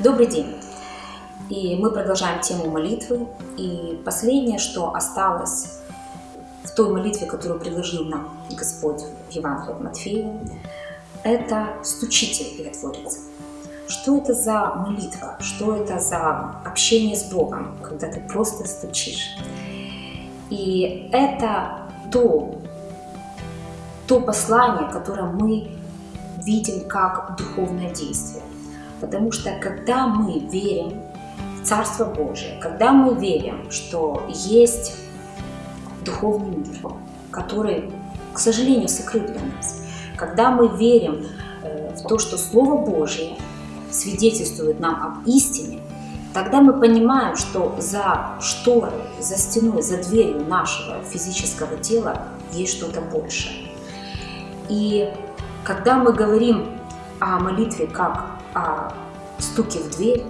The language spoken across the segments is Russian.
Добрый день! И мы продолжаем тему молитвы. И последнее, что осталось в той молитве, которую предложил нам Господь в Евангелии от Матфея, это «стучите и отворится». Что это за молитва? Что это за общение с Богом, когда ты просто стучишь? И это то, то послание, которое мы видим как духовное действие. Потому что когда мы верим в Царство Божие, когда мы верим, что есть духовный мир, который, к сожалению, сокрыт для нас, когда мы верим э, в то, что Слово Божие свидетельствует нам об истине, тогда мы понимаем, что за шторой, за стеной, за дверью нашего физического тела есть что-то большее. И когда мы говорим о молитве как о стуке в дверь,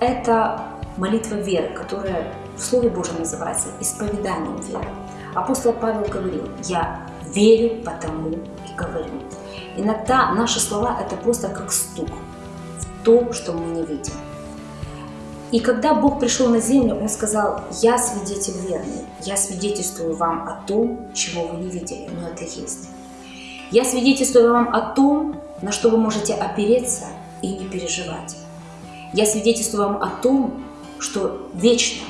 это молитва веры, которая в Слове Божьем называется исповеданием веры. Апостол Павел говорил, я верю, потому и говорю. Иногда наши слова это просто как стук в то, что мы не видим. И когда Бог пришел на землю, Он сказал, я свидетель верный, я свидетельствую вам о том, чего вы не видели, но это есть. Я свидетельствую вам о том, на что вы можете опереться и не переживать. Я свидетельствую вам о том, что вечно,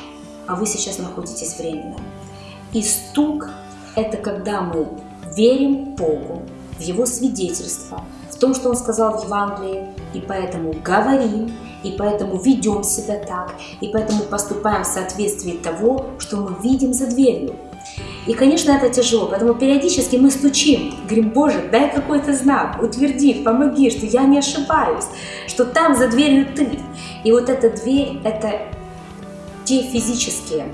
а вы сейчас находитесь временно. И стук – это когда мы верим Богу, в Его свидетельство, в том, что Он сказал в Евангелии, и поэтому говорим, и поэтому ведем себя так, и поэтому поступаем в соответствии того, что мы видим за дверью. И, конечно, это тяжело, поэтому периодически мы стучим, говорим, Боже, дай какой-то знак, утверди, помоги, что я не ошибаюсь, что там за дверью Ты. И вот эта дверь – это те физические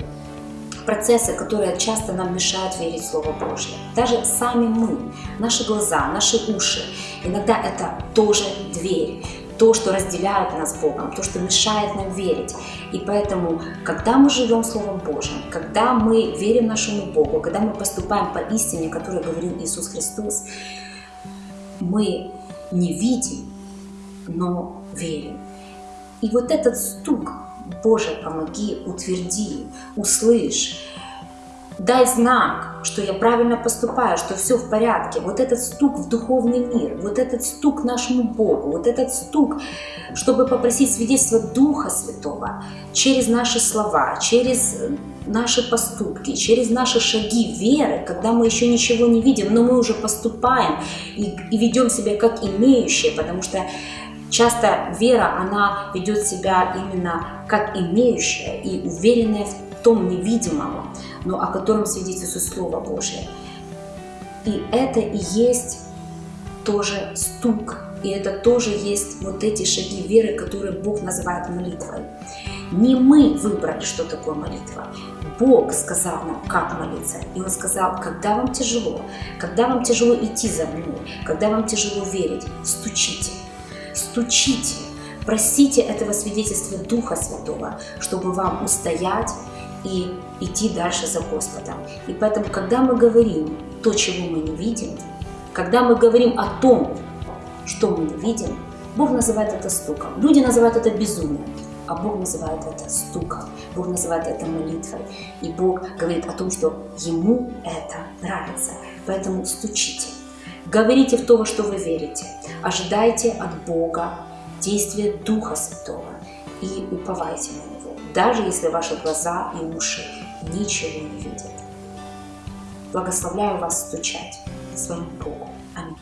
процессы, которые часто нам мешают верить в Слово Божье. Даже сами мы, наши глаза, наши уши, иногда это тоже дверь то, что разделяет нас с Богом, то, что мешает нам верить. И поэтому, когда мы живем Словом Божьим, когда мы верим нашему Богу, когда мы поступаем по истине, о которой говорил Иисус Христос, мы не видим, но верим. И вот этот стук, Боже, помоги, утверди, услышь, дай знак, что я правильно поступаю, что все в порядке. Вот этот стук в духовный мир, вот этот стук нашему Богу, вот этот стук, чтобы попросить свидетельство Духа Святого через наши слова, через наши поступки, через наши шаги веры, когда мы еще ничего не видим, но мы уже поступаем и, и ведем себя как имеющие, потому что часто вера, она ведет себя именно как имеющая и уверенная в том невидимом, но о котором свидетельствует Слово Божие. И это и есть тоже стук, и это тоже есть вот эти шаги веры, которые Бог называет молитвой. Не мы выбрали, что такое молитва. Бог сказал нам, как молиться. И Он сказал, когда вам тяжело, когда вам тяжело идти за мной, когда вам тяжело верить, стучите, стучите, просите этого свидетельства Духа Святого, чтобы вам устоять и идти дальше за Господом. И поэтому, когда мы говорим то, чего мы не видим, когда мы говорим о том, что мы не видим, Бог называет это стуком. Люди называют это безумием, а Бог называет это стуком. Бог называет это молитвой. И Бог говорит о том, что Ему это нравится. Поэтому стучите. Говорите в то, во что вы верите. Ожидайте от Бога действия Духа Святого и уповайте на Него даже если ваши глаза и уши ничего не видят. Благословляю вас стучать своему Богу. Аминь.